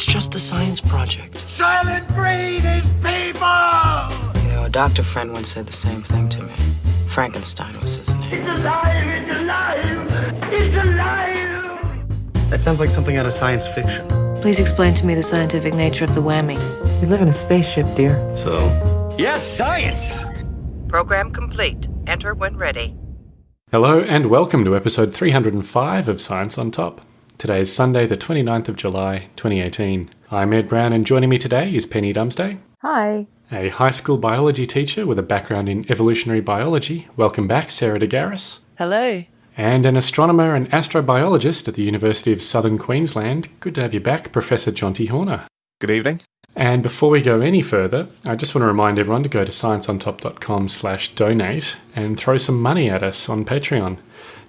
It's just a science project. Silent breed is people! You know, a doctor friend once said the same thing to me. Frankenstein was his name. It's alive! It's alive! It's alive! That sounds like something out of science fiction. Please explain to me the scientific nature of the whammy. We live in a spaceship, dear. So? Yes, science! Program complete. Enter when ready. Hello and welcome to episode 305 of Science on Top. Today is Sunday, the 29th of July, 2018. I'm Ed Brown, and joining me today is Penny Dumsday. Hi. A high school biology teacher with a background in evolutionary biology. Welcome back, Sarah DeGaris. Hello. And an astronomer and astrobiologist at the University of Southern Queensland. Good to have you back, Professor Jonty Horner. Good evening. And before we go any further, I just want to remind everyone to go to scienceontop.com slash donate and throw some money at us on Patreon.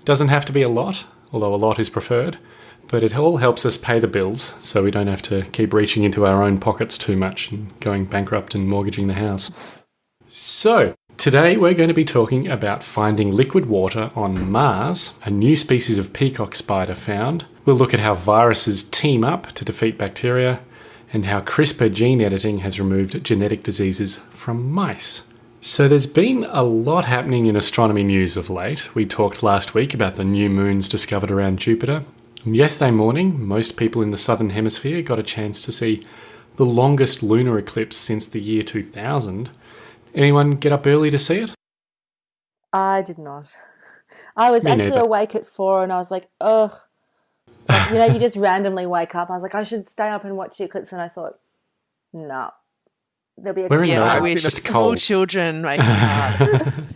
Doesn't have to be a lot, although a lot is preferred, but it all helps us pay the bills so we don't have to keep reaching into our own pockets too much and going bankrupt and mortgaging the house. So, today we're going to be talking about finding liquid water on Mars, a new species of peacock spider found. We'll look at how viruses team up to defeat bacteria and how CRISPR gene editing has removed genetic diseases from mice. So, there's been a lot happening in astronomy news of late. We talked last week about the new moons discovered around Jupiter. And yesterday morning, most people in the southern hemisphere got a chance to see the longest lunar eclipse since the year 2000. Anyone get up early to see it? I did not. I was Me actually neither. awake at four and I was like, ugh. Like, you know, you just randomly wake up. I was like, I should stay up and watch the eclipse. And I thought, no. There'll be a We're in Yeah, Melbourne. I I wish think it's all cold. children make it.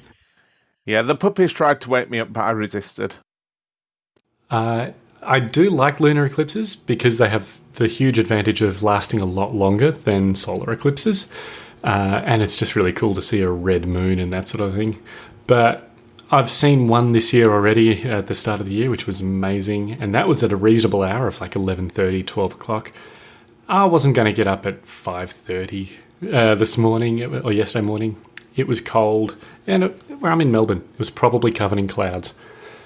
Yeah, the puppies tried to wake me up, but I resisted. Uh, I do like lunar eclipses because they have the huge advantage of lasting a lot longer than solar eclipses. Uh, and it's just really cool to see a red moon and that sort of thing. But I've seen one this year already at the start of the year, which was amazing. And that was at a reasonable hour of like 11.30, 12 o'clock. I wasn't going to get up at 5.30 uh, this morning or yesterday morning. It was cold. And it, where I'm in Melbourne, it was probably covered in clouds.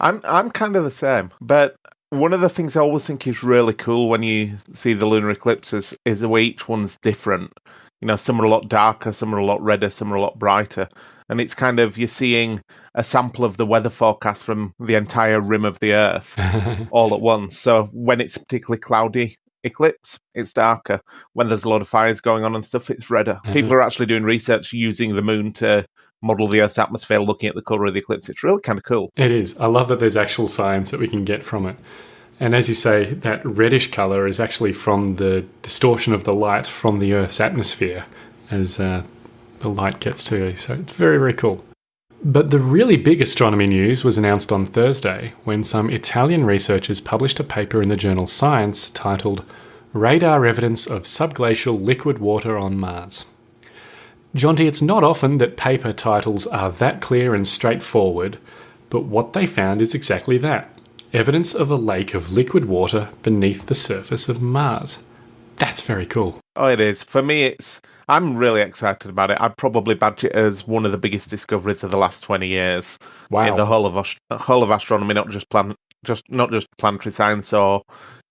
I'm I'm kind of the same, but one of the things I always think is really cool when you see the lunar eclipses is the way each one's different. You know, some are a lot darker, some are a lot redder, some are a lot brighter, and it's kind of you're seeing a sample of the weather forecast from the entire rim of the Earth all at once. So when it's a particularly cloudy eclipse, it's darker. When there's a lot of fires going on and stuff, it's redder. Mm-hmm. People are actually doing research using the moon to model the Earth's atmosphere, looking at the color of the eclipse. It's really kind of cool. It is. I love that there's actual science that we can get from it. And as you say, that reddish colour is actually from the distortion of the light from the Earth's atmosphere as uh, the light gets to you. So it's very, very cool. But the really big astronomy news was announced on Thursday when some Italian researchers published a paper in the journal Science titled Radar Evidence of Subglacial Liquid Water on Mars. Jonty, it's not often that paper titles are that clear and straightforward, but what they found is exactly that evidence of a lake of liquid water beneath the surface of Mars. That's very cool. Oh, it is. For me, it's. I'm really excited about it. I'd probably badge it as one of the biggest discoveries of the last 20 years Wow. in the whole of whole of astronomy, not just plan, just not just planetary science or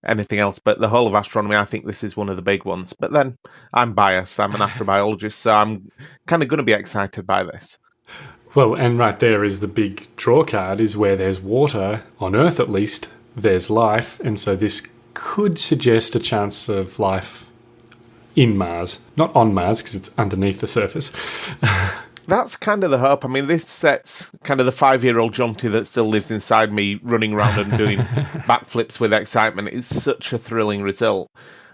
anything else, but the whole of astronomy. I think this is one of the big ones. But then I'm biased. I'm an astrobiologist, so I'm kind of going to be excited by this. Well, and right there is the big draw card is where there's water, on Earth at least, there's life, and so this could suggest a chance of life in Mars. Not on Mars, because it's underneath the surface. That's kind of the hope. I mean, this sets kind of the five-year-old Jonty that still lives inside me running around and doing backflips with excitement. It's such a thrilling result.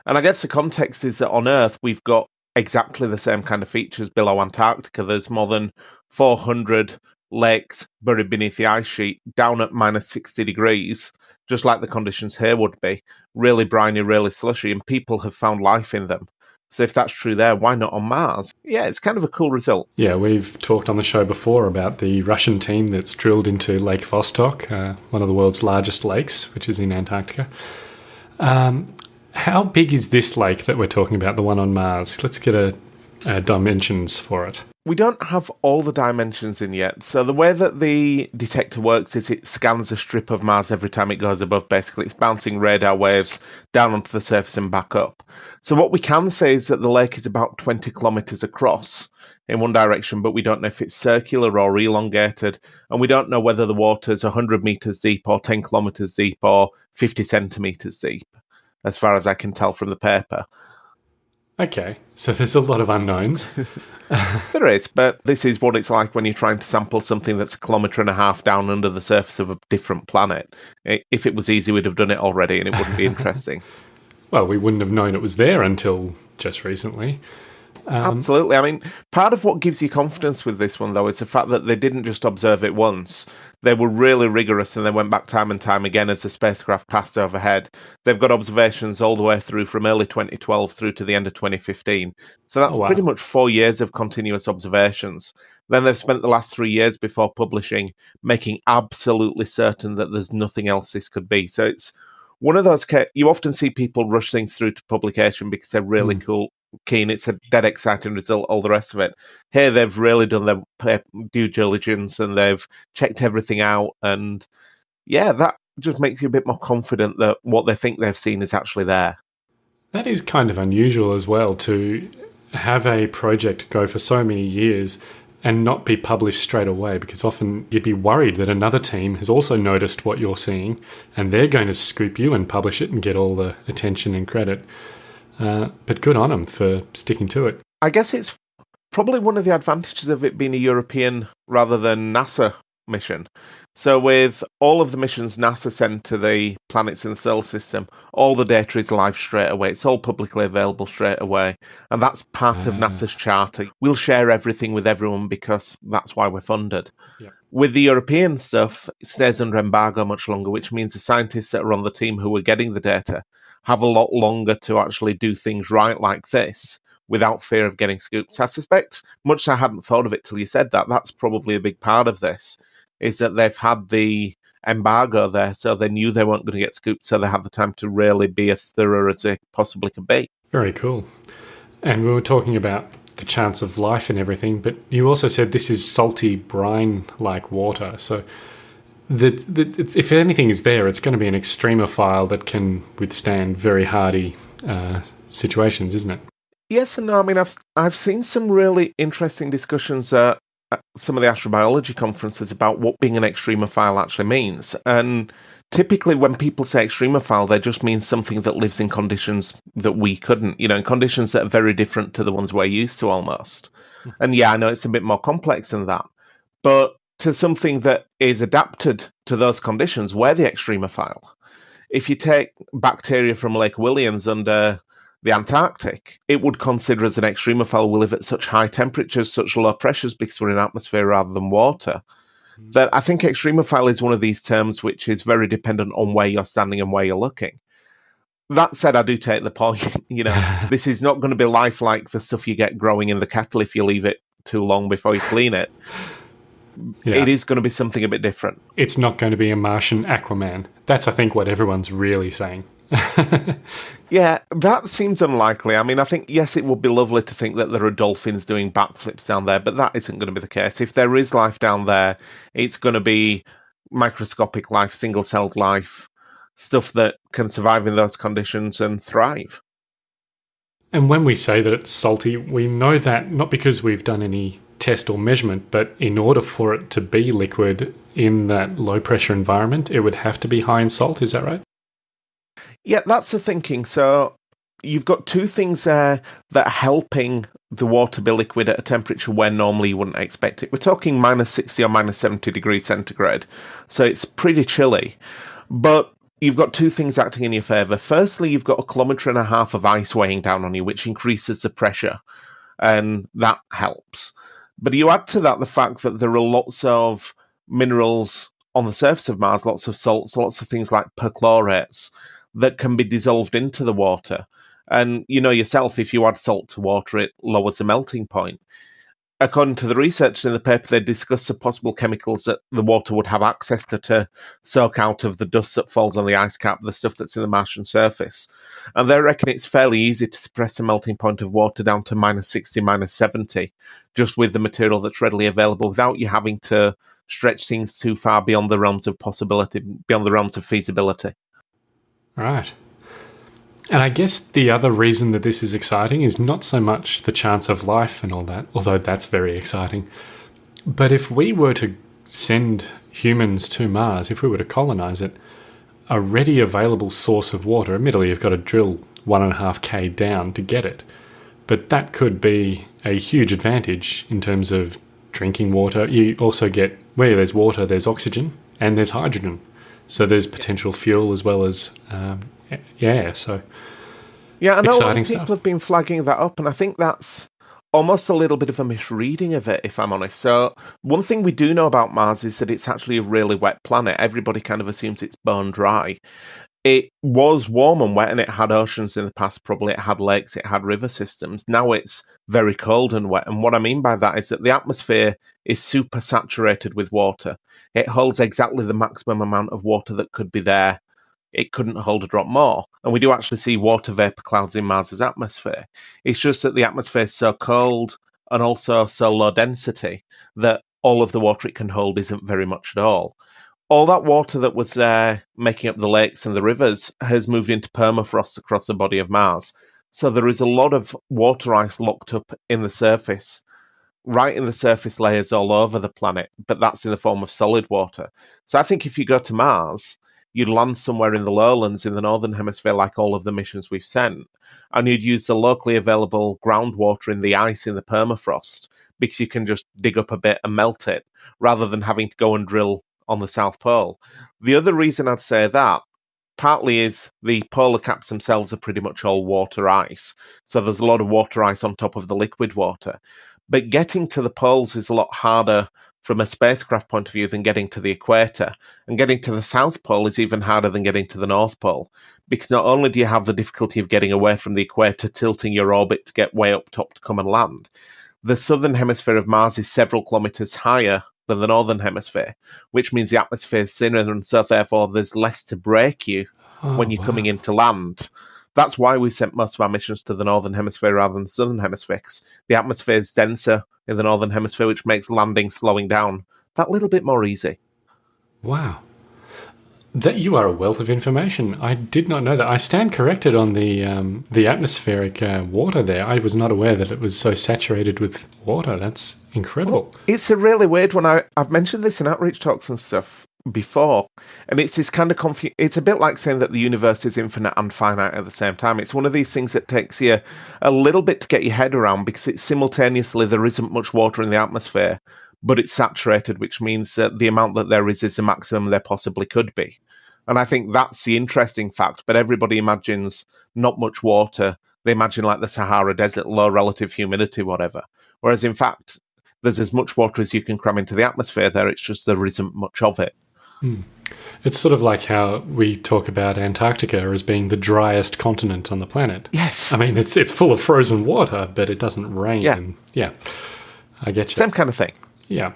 And I guess the context is that on Earth we've got exactly the same kind of features below Antarctica. There's more than 400 lakes buried beneath the ice sheet, down at minus 60 degrees, just like the conditions here would be. Really briny, really slushy, and people have found life in them. So if that's true there, why not on Mars? Yeah, it's kind of a cool result. Yeah, we've talked on the show before about the Russian team that's drilled into Lake Vostok, uh, one of the world's largest lakes, which is in Antarctica. Um, how big is this lake that we're talking about, the one on Mars? Let's get a, a dimensions for it. We don't have all the dimensions in yet. So the way that the detector works is it scans a strip of Mars every time it goes above. Basically, it's bouncing radar waves down onto the surface and back up. So what we can say is that the lake is about 20 kilometers across in one direction, but we don't know if it's circular or elongated, and we don't know whether the water's 100 meters deep or 10 kilometers deep or 50 centimeters deep, as far as I can tell from the paper. Okay, so there's a lot of unknowns. There is, but this is what it's like when you're trying to sample something that's a kilometre and a half down under the surface of a different planet. If it was easy, we'd have done it already and it wouldn't be interesting. well, we wouldn't have known it was there until just recently. Um, Absolutely. I mean, part of what gives you confidence with this one, though, is the fact that they didn't just observe it once. They were really rigorous and they went back time and time again as the spacecraft passed overhead. They've got observations all the way through from early 2012 through to the end of 2015. So that's Oh, wow. pretty much four years of continuous observations. Then they've spent the last three years before publishing making absolutely certain that there's nothing else this could be. So it's one of those you often see people rush things through to publication because they're really hmm. cool keen it's a dead exciting result all the rest of it here they've really done their eh, due diligence and they've checked everything out and yeah that just makes you a bit more confident that what they think they've seen is actually there That is kind of unusual as well to have a project go for so many years and not be published straight away because often you'd be worried that another team has also noticed what you're seeing and they're going to scoop you and publish it and get all the attention and credit. Uh, but good on them for sticking to it. I guess it's probably one of the advantages of it being a European rather than NASA mission. So, with all of the missions NASA send to the planets in the solar system, all the data is live straight away. It's all publicly available straight away. And that's part of Ah. NASA's charter. We'll share everything with everyone because that's why we're funded. Yeah. With the European stuff, it stays under embargo much longer, which means the scientists that are on the team who are getting the data have a lot longer to actually do things right like this without fear of getting scooped. I suspect, much I hadn't thought of it till you said that, that's probably a big part of this, is that they've had the embargo there, so they knew they weren't going to get scooped, so they had the time to really be as thorough as they possibly could be. Very cool. And we were talking about the chance of life and everything, but you also said this is salty brine like water. So, it's- if anything is there, it's going to be an extremophile that can withstand very hardy uh, situations, isn't it? Yes and no. I mean, I've I've seen some really interesting discussions at, at some of the astrobiology conferences about what being an extremophile actually means. And typically, when people say extremophile, they just mean something that lives in conditions that we couldn't. You know, in conditions that are very different to the ones we're used to, almost. And yeah, I know it's a bit more complex than that, but to something that is adapted to those conditions, we're the extremophile. If you take bacteria from Lake Williams under the Antarctic, it would consider as an extremophile we live at such high temperatures, such low pressures because we're in atmosphere rather than water. Hmm. That I think extremophile is one of these terms which is very dependent on where you're standing and where you're looking. That said, I do take the point. You know, this is not going to be life like the stuff you get growing in the kettle if you leave it too long before you clean it. Yeah. It is going to be something a bit different. It's not going to be a Martian Aquaman. That's, I think, what everyone's really saying. Yeah, that seems unlikely. I mean, I think, yes, it would be lovely to think that there are dolphins doing backflips down there, but that isn't going to be the case. If there is life down there, it's going to be microscopic life, single celled life, stuff that can survive in those conditions and thrive. And when we say that it's salty, we know that not because we've done any test or measurement, but in order for it to be liquid in that low pressure environment, it would have to be high in salt. Is that right? Yeah, that's the thinking. So you've got two things there that are helping the water be liquid at a temperature where normally you wouldn't expect it. We're talking minus 60 or minus 70 degrees centigrade. So it's pretty chilly. But you've got two things acting in your favour. Firstly, you've got a kilometre and a half of ice weighing down on you, which increases the pressure, and that helps. But you add to that the fact that there are lots of minerals on the surface of Mars, lots of salts, lots of things like perchlorates that can be dissolved into the water. And you know yourself, if you add salt to water, it lowers the melting point. According to the research in the paper, they discuss the possible chemicals that the water would have access to to soak out of the dust that falls on the ice cap, the stuff that's in the Martian surface. And they reckon it's fairly easy to suppress the melting point of water down to minus 60, minus 70, just with the material that's readily available without you having to stretch things too far beyond the realms of possibility, beyond the realms of feasibility. Right. And I guess the other reason that this is exciting is not so much the chance of life and all that, although that's very exciting. But if we were to send humans to Mars, if we were to colonize it, a ready available source of water, admittedly, you've got to drill one and a half K down to get it. But that could be a huge advantage in terms of drinking water. You also get where there's water, there's oxygen and there's hydrogen. So there's potential fuel as well as um, yeah. So Yeah, I know a lot of people have been flagging that up, and I think that's almost a little bit of a misreading of it, if I'm honest. So, one thing we do know about Mars is that it's actually a really wet planet. Everybody kind of assumes it's bone dry. It was warm and wet, and it had oceans in the past. Probably it had lakes, it had river systems. Now it's very cold and wet. And what I mean by that is that the atmosphere is super saturated with water. It holds exactly the maximum amount of water that could be there it couldn't hold a drop more. And we do actually see water vapor clouds in Mars's atmosphere. It's just that the atmosphere is so cold and also so low density that all of the water it can hold isn't very much at all. All that water that was there making up the lakes and the rivers has moved into permafrost across the body of Mars. So there is a lot of water ice locked up in the surface, right in the surface layers all over the planet, but that's in the form of solid water. So I think if you go to Mars, you'd land somewhere in the lowlands in the northern hemisphere, like all of the missions we've sent, and you'd use the locally available groundwater in the ice in the permafrost because you can just dig up a bit and melt it rather than having to go and drill on the South Pole. The other reason I'd say that partly is the polar caps themselves are pretty much all water ice, so there's a lot of water ice on top of the liquid water. But getting to the poles is a lot harder from a spacecraft point of view than getting to the equator. And getting to the South Pole is even harder than getting to the North Pole. Because not only do you have the difficulty of getting away from the equator, tilting your orbit to get way up top to come and land, the southern hemisphere of Mars is several kilometers higher than the northern hemisphere, which means the atmosphere is thinner, and so therefore there's less to break you Oh, when you're wow. coming in to land. That's why we sent most of our missions to the northern hemisphere rather than the southern hemisphere, because the atmosphere is denser in the northern hemisphere, which makes landing slowing down that little bit more easy. Wow. That you are a wealth of information. I did not know that. I stand corrected on the um, the atmospheric uh, water there. I was not aware that it was so saturated with water. That's incredible. It's a really weird one. I, I've mentioned this in outreach talks and stuff before, and it's this kind of confu- It's a bit like saying that the universe is infinite and finite at the same time. It's one of these things that takes you a little bit to get your head around because it's simultaneously there isn't much water in the atmosphere, but it's saturated, which means that the amount that there is is the maximum there possibly could be. And I think that's the interesting fact. But everybody imagines not much water. They imagine like the Sahara Desert, low relative humidity, whatever. Whereas in fact, there's as much water as you can cram into the atmosphere there. It's just there isn't much of it. It's sort of like how we talk about Antarctica as being the driest continent on the planet. Yes. I mean, it's it's full of frozen water, but it doesn't rain. Yeah. And yeah, I get you. Same kind of thing. Yeah.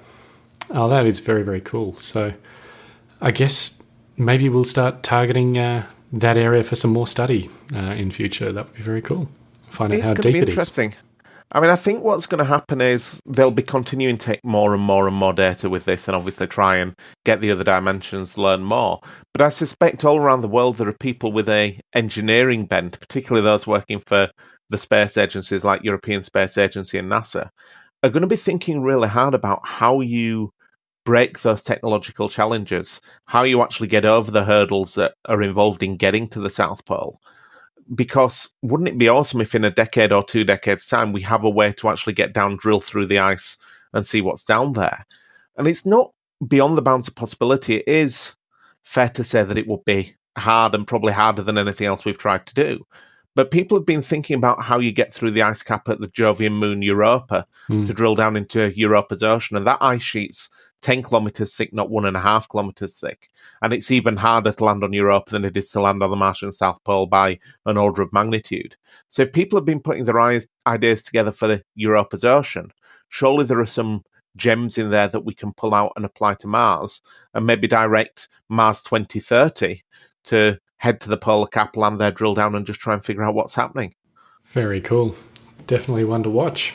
Oh, that is very, very cool. So I guess maybe we'll start targeting uh, that area for some more study uh, in future. That would be very cool. Find out It's how deep it is. interesting. I mean, I think what's going to happen is they'll be continuing to take more and more and more data with this and obviously try and get the other dimensions, learn more. But I suspect all around the world there are people with a engineering bent, particularly those working for the space agencies like European Space Agency and NASA, are going to be thinking really hard about how you break those technological challenges, how you actually get over the hurdles that are involved in getting to the South Pole because wouldn't it be awesome if in a decade or two decades time we have a way to actually get down drill through the ice and see what's down there? And it's not beyond the bounds of possibility. It is fair to say that it would be hard and probably harder than anything else we've tried to do. But people have been thinking about how you get through the ice cap at the jovian moon europa Hmm. to drill down into europa's ocean and that ice sheet's 10 kilometers thick not one and a half kilometers thick and it's even harder to land on europa than it is to land on the martian south pole by an order of magnitude. So if people have been putting their ideas together for the Europa's ocean, surely there are some gems in there that we can pull out and apply to Mars and maybe direct Mars 2030 to head to the polar cap, land there, drill down, and just try and figure out what's happening. Very cool. Definitely one to watch.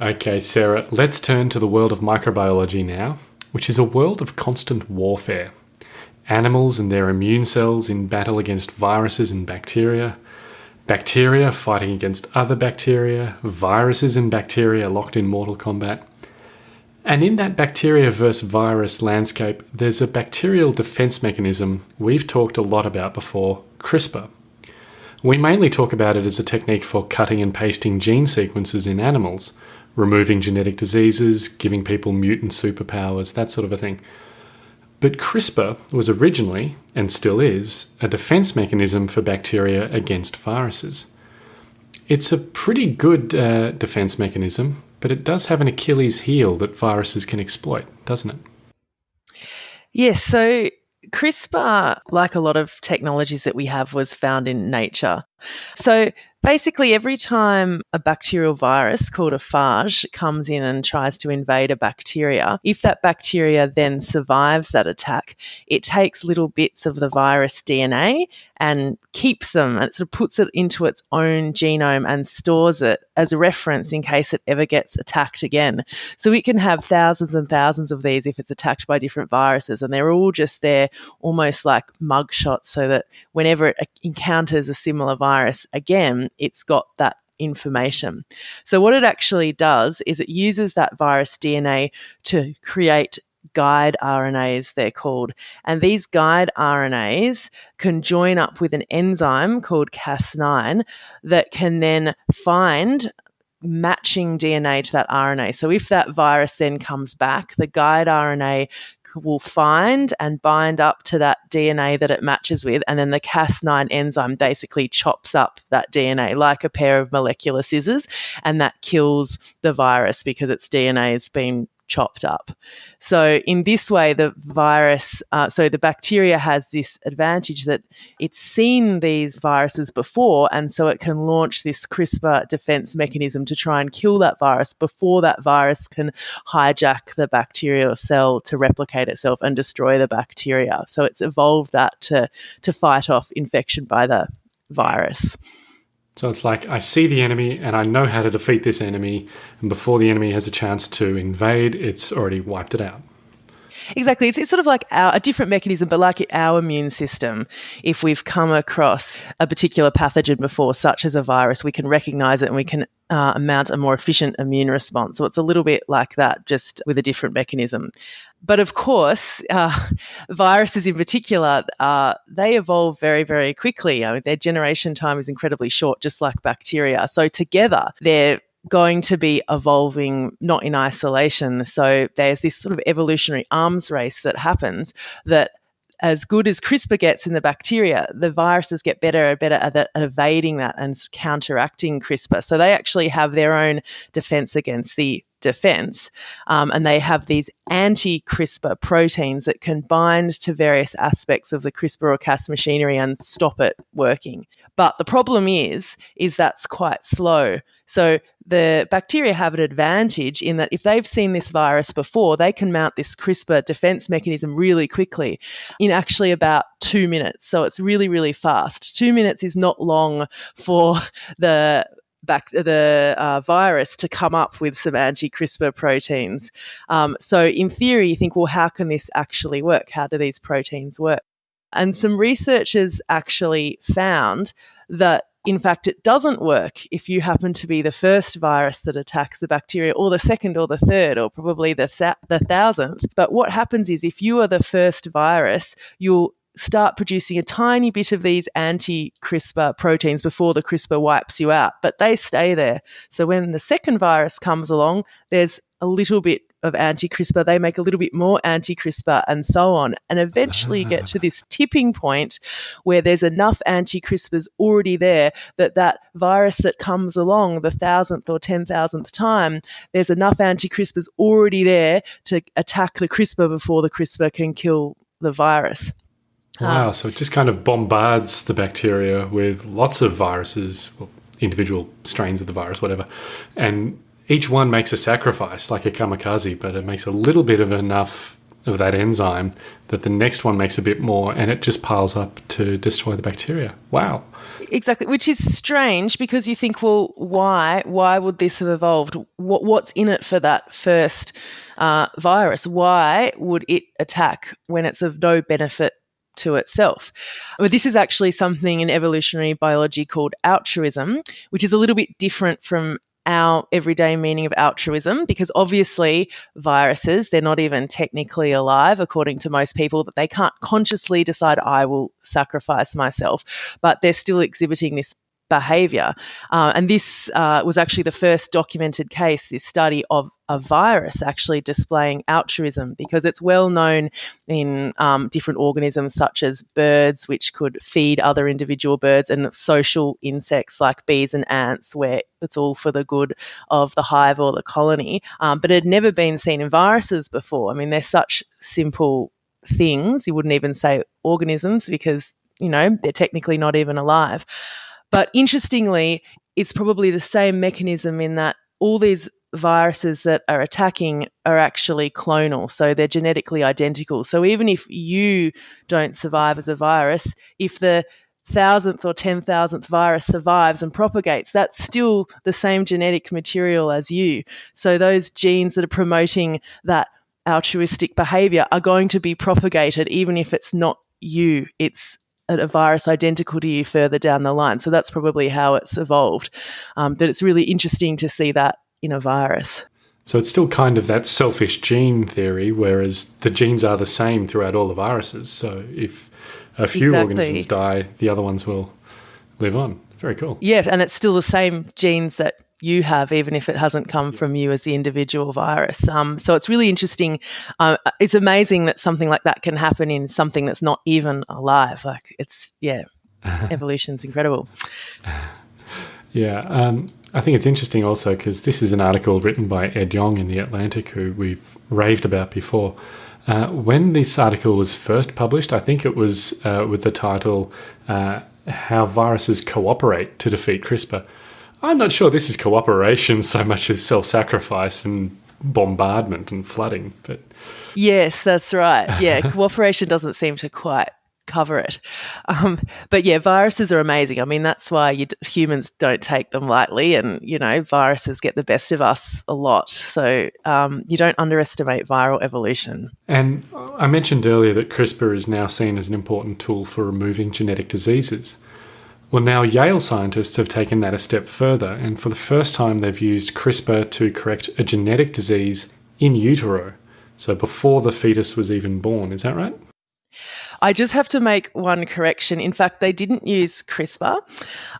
Okay, Sarah, let's turn to the world of microbiology now, which is a world of constant warfare. Animals and their immune cells in battle against viruses and bacteria, bacteria fighting against other bacteria, viruses and bacteria locked in mortal combat. And in that bacteria versus virus landscape, there's a bacterial defense mechanism we've talked a lot about before CRISPR. We mainly talk about it as a technique for cutting and pasting gene sequences in animals, removing genetic diseases, giving people mutant superpowers, that sort of a thing. But CRISPR was originally, and still is, a defense mechanism for bacteria against viruses. It's a pretty good uh, defense mechanism, but it does have an Achilles heel that viruses can exploit, doesn't it? Yes, so CRISPR, like a lot of technologies that we have, was found in nature. So basically, every time a bacterial virus called a phage comes in and tries to invade a bacteria, if that bacteria then survives that attack, it takes little bits of the virus DNA and keeps them and sort of puts it into its own genome and stores it as a reference in case it ever gets attacked again. So it can have thousands and thousands of these if it's attacked by different viruses, and they're all just there almost like mugshots so that whenever it encounters a similar virus again, it's got that information. So, what it actually does is it uses that virus DNA to create guide RNAs, they're called. And these guide RNAs can join up with an enzyme called Cas9 that can then find matching DNA to that RNA. So if that virus then comes back, the guide RNA will find and bind up to that DNA that it matches with, and then the Cas9 enzyme basically chops up that DNA like a pair of molecular scissors, and that kills the virus because its DNA has been chopped up. So, in this way, the virus, uh, so the bacteria has this advantage that it's seen these viruses before, and so it can launch this CRISPR defense mechanism to try and kill that virus before that virus can hijack the bacterial cell to replicate itself and destroy the bacteria. So, it's evolved that to, to fight off infection by the virus. So it's like I see the enemy and I know how to defeat this enemy, and before the enemy has a chance to invade, it's already wiped it out. Exactly. It's, it's sort of like our, a different mechanism, but like our immune system. If we've come across a particular pathogen before, such as a virus, we can recognize it and we can uh, mount a more efficient immune response. So it's a little bit like that, just with a different mechanism. But of course, uh, viruses in particular, uh, they evolve very, very quickly. I mean, their generation time is incredibly short, just like bacteria. So together, they're going to be evolving not in isolation. So there's this sort of evolutionary arms race that happens that as good as CRISPR gets in the bacteria, the viruses get better and better at, at, evading that and counteracting CRISPR. So they actually have their own defense against the defense. Um, and they have these anti CRISPR proteins that can bind to various aspects of the CRISPR or Cas machinery and stop it working. But the problem is, is that's quite slow. So the bacteria have an advantage in that if they've seen this virus before, they can mount this CRISPR defense mechanism really quickly in actually about two minutes. So it's really, really fast. Two minutes is not long for the back the uh, virus to come up with some anti-CRISPR proteins. Um, so in theory, you think, well, how can this actually work? How do these proteins work? And some researchers actually found that in fact, it doesn't work if you happen to be the first virus that attacks the bacteria, or the second, or the third, or probably the, the thousandth. But what happens is if you are the first virus, you'll start producing a tiny bit of these anti CRISPR proteins before the CRISPR wipes you out, but they stay there. So when the second virus comes along, there's a little bit of anti CRISPR, they make a little bit more anti CRISPR, and so on. And eventually get to this tipping point where there's enough anti CRISPRs already there that that virus that comes along the thousandth or ten thousandth time, there's enough anti CRISPRs already there to attack the CRISPR before the CRISPR can kill the virus. Wow, um, so it just kind of bombards the bacteria with lots of viruses, well, individual strains of the virus, whatever, and each one makes a sacrifice, like a kamikaze, but it makes a little bit of enough of that enzyme that the next one makes a bit more and it just piles up to destroy the bacteria. Wow. Exactly, which is strange because you think, well, why? Why would this have evolved? What, what's in it for that first uh, virus? Why would it attack when it's of no benefit to itself. But this is actually something in evolutionary biology called altruism, which is a little bit different from our everyday meaning of altruism because obviously viruses they're not even technically alive according to most people that they can't consciously decide I will sacrifice myself but they're still exhibiting this behavior. Uh, and this uh, was actually the first documented case, this study of a virus actually displaying altruism, because it's well known in um, different organisms such as birds, which could feed other individual birds, and social insects like bees and ants, where it's all for the good of the hive or the colony. Um, but it had never been seen in viruses before. I mean, they're such simple things. You wouldn't even say organisms because, you know, they're technically not even alive. But interestingly, it's probably the same mechanism in that all these viruses that are attacking are actually clonal. So they're genetically identical. So even if you don't survive as a virus, if the thousandth or ten thousandth virus survives and propagates, that's still the same genetic material as you. So those genes that are promoting that altruistic behavior are going to be propagated even if it's not you. It's a virus identical to you further down the line. So that's probably how it's evolved. Um, but it's really interesting to see that in a virus. So it's still kind of that selfish gene theory, whereas the genes are the same throughout all the viruses. So if a few Exactly. organisms die, the other ones will live on. Very cool. Yeah, and it's still the same genes that you have, even if it hasn't come from you as the individual virus. Um, so it's really interesting. Uh, it's amazing that something like that can happen in something that's not even alive. Like it's yeah, evolution's incredible. Yeah, um, I think it's interesting also because this is an article written by Ed Yong in The Atlantic, who we've raved about before. Uh, when this article was first published, I think it was uh, with the title uh, How Viruses Cooperate to Defeat CRISPR. I'm not sure this is cooperation so much as self sacrifice and bombardment and flooding, but Yes, that's right. Yeah, cooperation doesn't seem to quite cover it. Um, but yeah, viruses are amazing. I mean, that's why you, humans don't take them lightly, and you know, viruses get the best of us a lot. So um, you don't underestimate viral evolution. And I mentioned earlier that CRISPR is now seen as an important tool for removing genetic diseases. Well, now Yale scientists have taken that a step further, and for the first time, they've used CRISPR to correct a genetic disease in utero. So before the fetus was even born, is that right? I just have to make one correction. In fact, they didn't use CRISPR,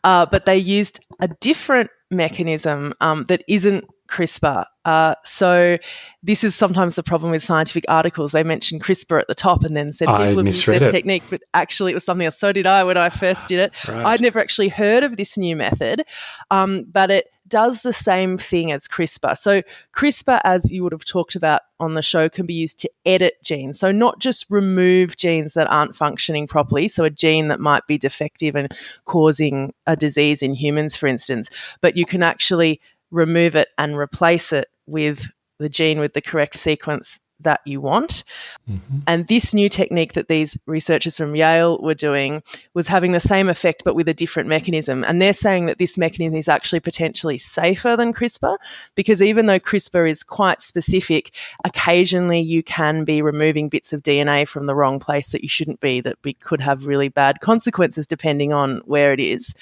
uh, but they used a different mechanism um, that isn't CRISPR. Uh, so this is sometimes the problem with scientific articles. They mention CRISPR at the top and then said I people have used misread their it. technique, but actually it was something else. So did I when I first did it. Right. I'd never actually heard of this new method, um, but it does the same thing as CRISPR. So CRISPR, as you would have talked about on the show, can be used to edit genes. So not just remove genes that aren't functioning properly. So a gene that might be defective and causing a disease in humans, for instance, but you can actually remove it and replace it with the gene with the correct sequence that you want. Mm-hmm. And this new technique that these researchers from Yale were doing was having the same effect but with a different mechanism. And they're saying that this mechanism is actually potentially safer than CRISPR because even though CRISPR is quite specific, occasionally you can be removing bits of DNA from the wrong place that you shouldn't be, that could have really bad consequences depending on where it is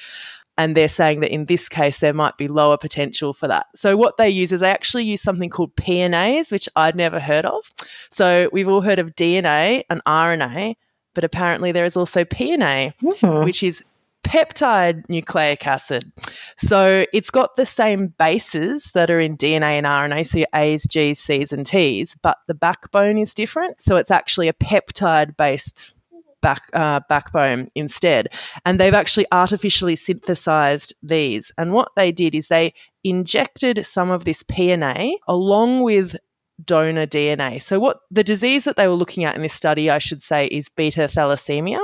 and they're saying that in this case there might be lower potential for that. So what they use is they actually use something called PNAs, which I'd never heard of. So we've all heard of DNA and RNA, but apparently there is also PNA, hmm. which is peptide nucleic acid. So it's got the same bases that are in DNA and RNA, so your A's, G's, C's, and T's, but the backbone is different. So it's actually a peptide based back uh, backbone instead. And they've actually artificially synthesized these. And what they did is they injected some of this PNA along with donor DNA. So, what the disease that they were looking at in this study, I should say, is beta thalassemia.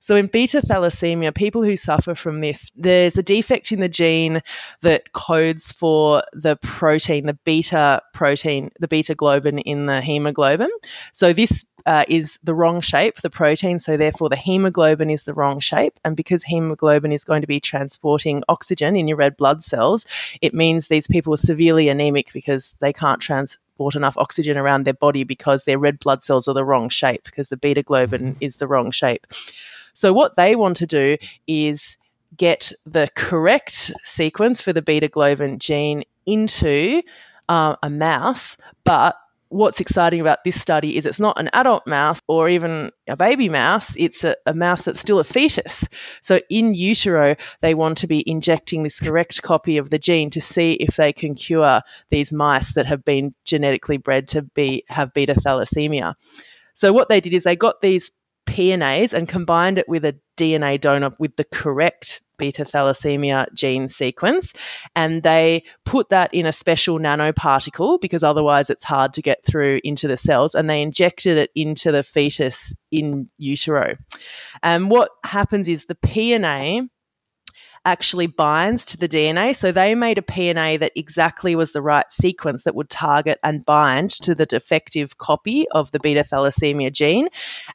So, in beta thalassemia, people who suffer from this, there's a defect in the gene that codes for the protein, the beta protein, the beta globin in the hemoglobin. So, this uh, is the wrong shape, the protein, so therefore the hemoglobin is the wrong shape. And because hemoglobin is going to be transporting oxygen in your red blood cells, it means these people are severely anemic because they can't transport enough oxygen around their body because their red blood cells are the wrong shape, because the beta globin is the wrong shape. So, what they want to do is get the correct sequence for the beta globin gene into uh, a mouse, but what's exciting about this study is it's not an adult mouse or even a baby mouse, it's a, a, mouse that's still a fetus. So in utero, they want to be injecting this correct copy of the gene to see if they can cure these mice that have been genetically bred to be have beta thalassemia. So what they did is they got these PNAs and combined it with a DNA donor with the correct beta thalassemia gene sequence. And they put that in a special nanoparticle because otherwise it's hard to get through into the cells. And they injected it into the fetus in utero. And what happens is the PNA actually binds to the DNA. So they made a PNA that exactly was the right sequence that would target and bind to the defective copy of the beta thalassemia gene.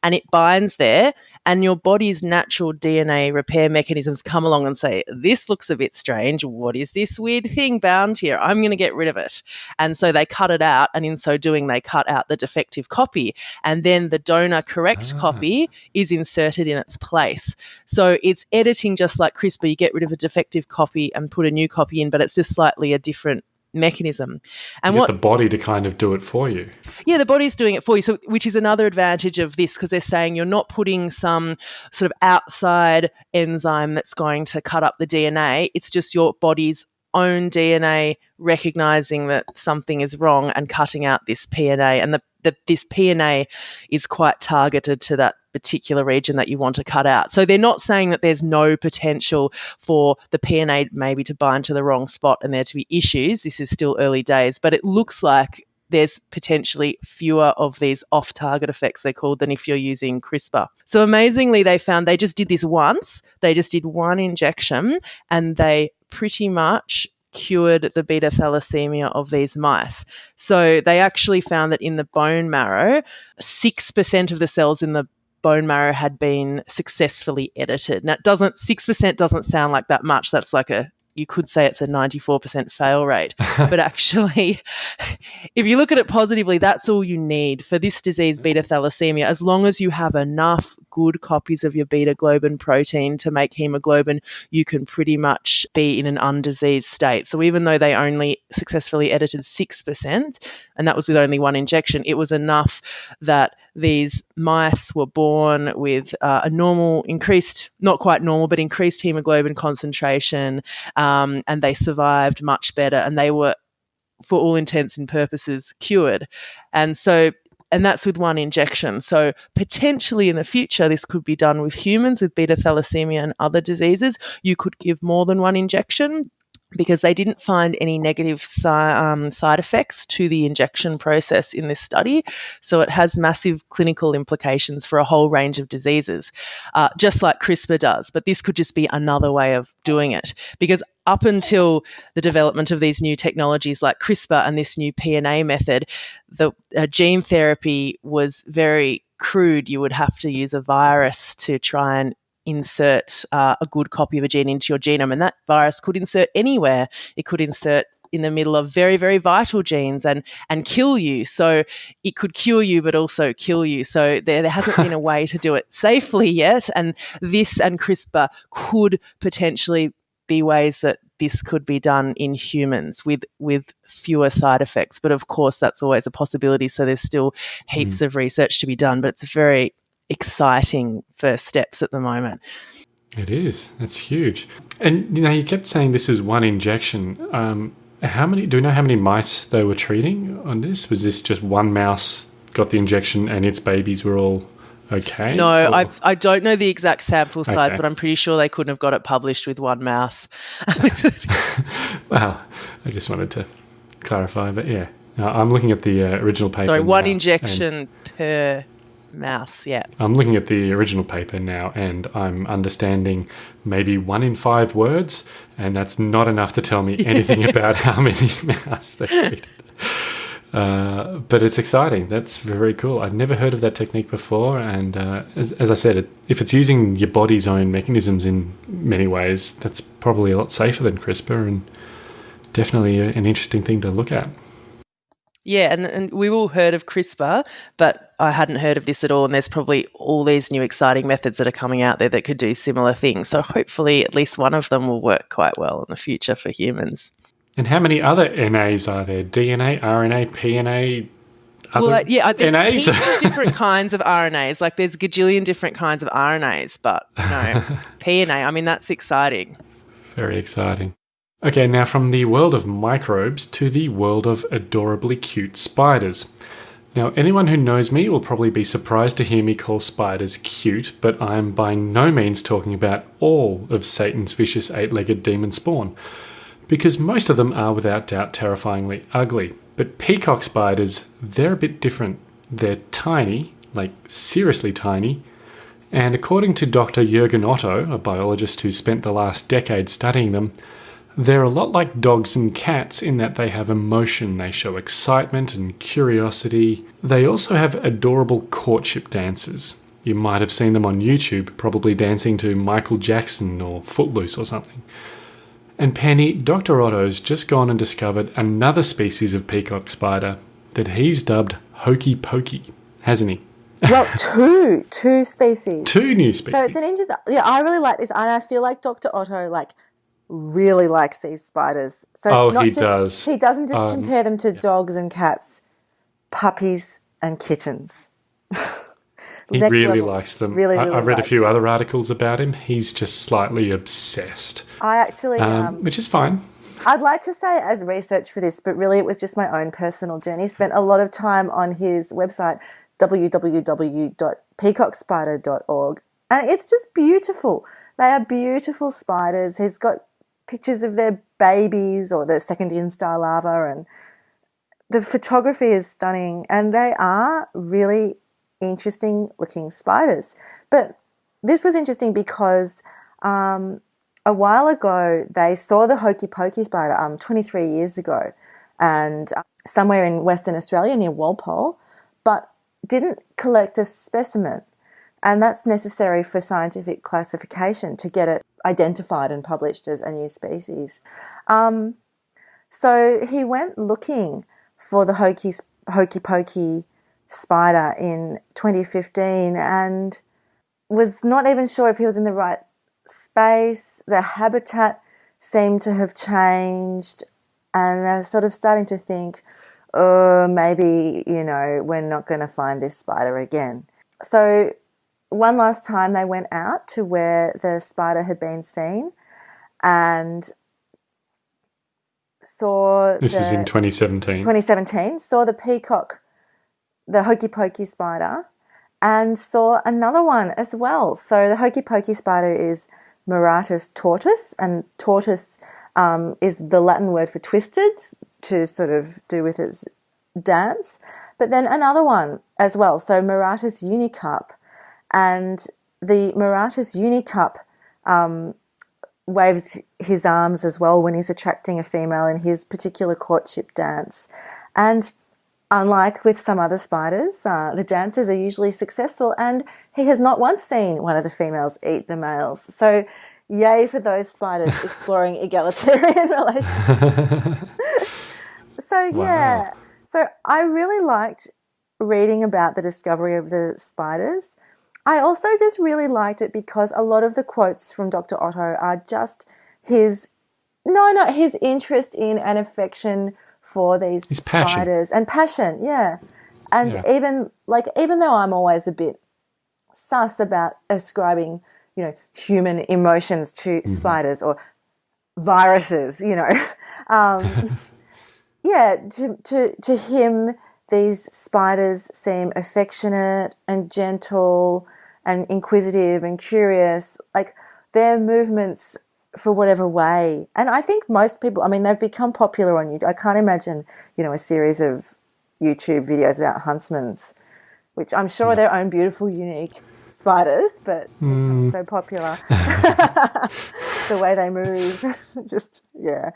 And it binds there and your body's natural DNA repair mechanisms come along and say, This looks a bit strange. What is this weird thing bound here? I'm going to get rid of it. And so they cut it out. And in so doing, they cut out the defective copy. And then the donor correct ah. copy is inserted in its place. So it's editing just like CRISPR. You get rid of a defective copy and put a new copy in, but it's just slightly a different mechanism. And what the body to kind of do it for you. Yeah, the body's doing it for you. So which is another advantage of this because they're saying you're not putting some sort of outside enzyme that's going to cut up the DNA. It's just your body's own DNA recognizing that something is wrong and cutting out this PNA. And the, the, this PNA is quite targeted to that particular region that you want to cut out. So they're not saying that there's no potential for the PNA maybe to bind to the wrong spot and there to be issues. This is still early days, but it looks like there's potentially fewer of these off target effects, they're called, than if you're using CRISPR. So amazingly, they found they just did this once, they just did one injection, and they pretty much cured the beta thalassemia of these mice. So they actually found that in the bone marrow, 6% of the cells in the bone marrow had been successfully edited. Now, it doesn't 6% doesn't sound like that much. That's like a you could say it's a 94% fail rate. but actually, if you look at it positively, that's all you need for this disease, beta thalassemia. As long as you have enough good copies of your beta globin protein to make hemoglobin, you can pretty much be in an undiseased state. So even though they only successfully edited 6%, and that was with only one injection, it was enough that these mice were born with uh, a normal, increased, not quite normal, but increased hemoglobin concentration, um, Um, and they survived much better, and they were, for all intents and purposes, cured. And so and that's with one injection. So potentially in the future, this could be done with humans with beta thalassemia and other diseases. You could give more than one injection because they didn't find any negative si- um, side effects to the injection process in this study. So it has massive clinical implications for a whole range of diseases, uh, just like CRISPR does. But this could just be another way of doing it because up until the development of these new technologies like CRISPR and this new PNA method, the uh, gene therapy was very crude. You would have to use a virus to try and insert uh, a good copy of a gene into your genome, and that virus could insert anywhere. It could insert in the middle of very very vital genes and and kill you so it could cure you but also kill you so there, there hasn't been a way to do it safely yet and this and crispr could potentially be ways that this could be done in humans with with fewer side effects but of course that's always a possibility so there's still heaps mm. of research to be done but it's a very exciting first steps at the moment. It is. That's huge. And you know, you kept saying this is one injection. Um, how many? Do we know how many mice they were treating on this? Was this just one mouse got the injection and its babies were all okay? No, I I don't know the exact sample size, okay. but I'm pretty sure they couldn't have got it published with one mouse. wow, I just wanted to clarify, but yeah, Now, I'm looking at the uh, original paper. Sorry, one now, injection per mouse. Yeah. I'm looking at the original paper now, and I'm understanding maybe one in five words, and that's not enough to tell me anything about how many mouse they treated. Uh, but it's exciting. That's very cool. I'd never heard of that technique before, and uh, as, as I said, it, if it's using your body's own mechanisms in many ways, that's probably a lot safer than CRISPR, and definitely an interesting thing to look at. Yeah, and, and we've all heard of CRISPR, but I hadn't heard of this at all. And there's probably all these new exciting methods that are coming out there that could do similar things. So hopefully, at least one of them will work quite well in the future for humans. And how many other NAs are there? DNA, RNA, PNA, other well, like, yeah, there's NAs? different kinds of RNAs. Like there's a gajillion different kinds of RNAs, but you know, PNA. I mean, that's exciting. Very exciting. Okay, now from the world of microbes to the world of adorably cute spiders. Now, anyone who knows me will probably be surprised to hear me call spiders cute, but I'm by no means talking about all of Satan's vicious eight legged demon spawn, because most of them are without doubt terrifyingly ugly. But peacock spiders, they're a bit different. They're tiny, like seriously tiny, and according to Dr. Jürgen Otto, a biologist who spent the last decade studying them, they're a lot like dogs and cats in that they have emotion, they show excitement and curiosity. They also have adorable courtship dances. You might have seen them on YouTube, probably dancing to Michael Jackson or Footloose or something. And Penny, Dr. Otto's just gone and discovered another species of peacock spider that he's dubbed Hokey Pokey, hasn't he? Well, two, two species. Two new species. So it's an interesting. Yeah, I really like this, and I feel like Dr. Otto like really likes these spiders. So Oh, not he just, does. He doesn't just Um, compare them to dogs and cats, puppies and kittens. He Next really level. likes them. Really, I, really I've read a few other articles about him. He's just slightly obsessed, I actually, um, um, which is fine. I'd like to say as research for this, but really it was just my own personal journey. Spent a lot of time on his website, www.peacockspider.org, and it's just beautiful. They are beautiful spiders. He's got pictures of their babies or the second instar larva, and the photography is stunning, and they are really interesting looking spiders. But this was interesting because um, a while ago they saw the hokey pokey spider um, 23 years ago and uh, somewhere in Western Australia near Walpole, but didn't collect a specimen. And that's necessary for scientific classification to get it identified and published as a new species. Um, so he went looking for the hokey, hokey pokey spider in 2015 and was not even sure if he was in the right space. The habitat seemed to have changed, and they're sort of starting to think, oh, maybe, you know, we're not going to find this spider again. So, one last time they went out to where the spider had been seen and saw This the, is in 2017. 2017 saw the peacock, the hokey pokey spider, and saw another one as well. So the hokey pokey spider is Maratus tortus, and tortoise um, is the Latin word for twisted to sort of do with its dance. But then another one as well. So Maratus unicup, and the Maratus unicup um, waves his arms as well when he's attracting a female in his particular courtship dance. And unlike with some other spiders, uh, the dances are usually successful, and he has not once seen one of the females eat the males. So, yay for those spiders exploring egalitarian relations. so, yeah. So, I really liked reading about the discovery of the spiders. I also just really liked it because a lot of the quotes from Dr. Otto are just his no, no, his interest in and affection for these His passion. spiders and passion, yeah. And Yeah. even like even though I'm always a bit sus about ascribing, you know, human emotions to spiders or viruses, you know. Um, yeah, to, to, to him, these spiders seem affectionate and gentle and inquisitive and curious. Like their movements for whatever way. And I think most people, I mean, they've become popular on YouTube. I can't imagine, you know, a series of YouTube videos about huntsmans, which I'm sure are their own beautiful, unique spiders, but Mm. so popular. the way they move, just yeah.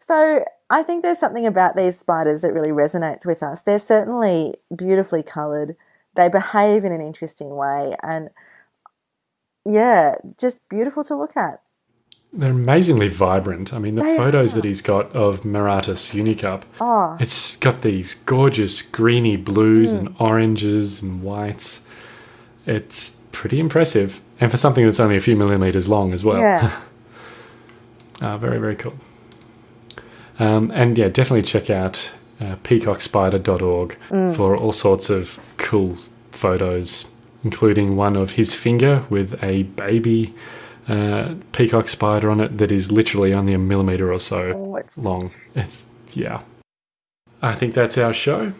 So I think there's something about these spiders that really resonates with us. They're certainly beautifully coloured. They behave in an interesting way, and yeah, just beautiful to look at. They're amazingly vibrant. I mean, the They photos are. that he's got of Maratus Unicup, Oh, it's got these gorgeous greeny blues Hmm. and oranges and whites. It's pretty impressive. And for something that's only a few millimeters long as well. yeah. Ah, very, very cool. Um, and yeah, definitely check out uh, peacockspider.org Mm. for all sorts of cool photos, including one of his finger with a baby uh, peacock spider on it that is literally only a millimeter or so Oh, it's long. It's, yeah. I think that's our show.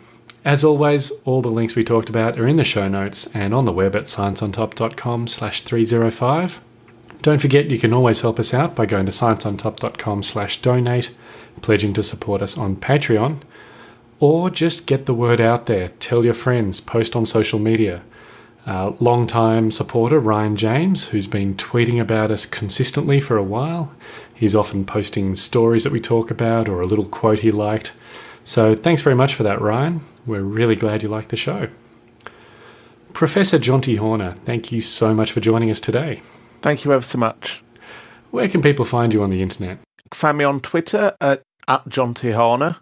As always, all the links we talked about are in the show notes and on the web at scienceontop.com slash 305. Don't forget you can always help us out by going to scienceontop.com slash donate, pledging to support us on Patreon, or just get the word out there. Tell your friends, post on social media. Uh, long-time supporter Ryan James, who's been tweeting about us consistently for a while. He's often posting stories that we talk about or a little quote he liked. So thanks very much for that, Ryan. We're really glad you liked the show. Professor Jonty Horner, thank you so much for joining us today. Thank you ever so much. Where can people find you on the internet? Find me on Twitter at, at Jonty Horner.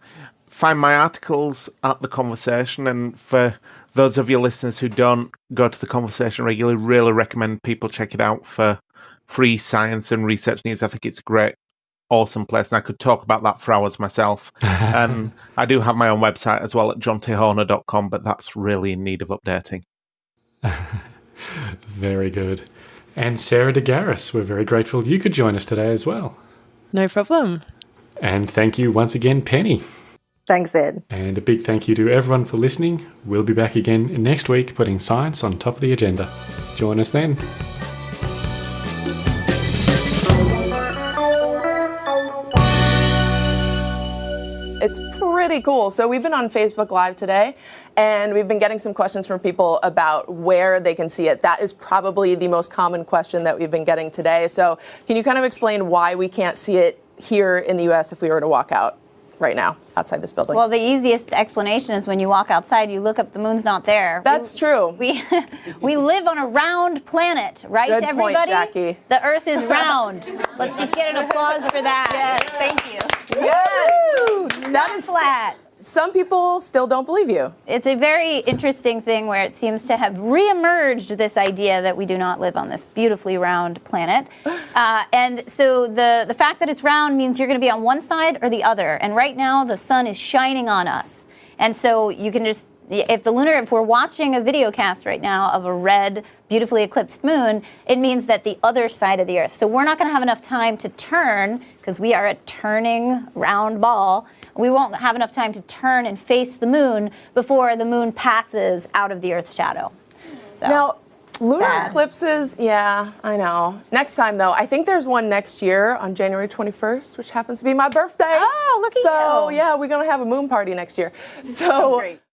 Find my articles at The Conversation. And for those of your listeners who don't go to The Conversation regularly, really recommend people check it out for free science and research news. I think it's a great, awesome place. And I could talk about that for hours myself. and I do have my own website as well at jontyhorner.com, but that's really in need of updating. Very good. And Sarah DeGarris, we're very grateful you could join us today as well. No problem. And thank you once again, Penny. Thanks, Ed. And a big thank you to everyone for listening. We'll be back again next week putting science on top of the agenda. Join us then. It's pretty cool. So we've been on Facebook Live today, and we've been getting some questions from people about where they can see it. That is probably the most common question that we've been getting today. So can you kind of explain why we can't see it here in the U.S. if we were to walk out right now outside this building? Well, the easiest explanation is when you walk outside, you look up, the moon's not there. That's true. We we live on a round planet, right, Good point, everybody? Jackie. The Earth is round. Let's just get an applause for that. Yes, thank you. Yes! That is Flat. Some people still don't believe you. It's a very interesting thing where it seems to have reemerged this idea that we do not live on this beautifully round planet. Uh, and so the, the fact that it's round means you're going to be on one side or the other. And right now, the sun is shining on us. And so you can just, if the lunar, if we're watching a video cast right now of a red, beautifully eclipsed moon, it means that the other side of the Earth. So we're not going to have enough time to turn because we are a turning round ball. We won't have enough time to turn and face the moon before the moon passes out of the Earth's shadow. So, Now, lunar Sad. eclipses, yeah, I know. Next time, though, I think there's one next year on January 21st, which happens to be my birthday. Oh, look at so, you. yeah, we're going to have a moon party next year. So,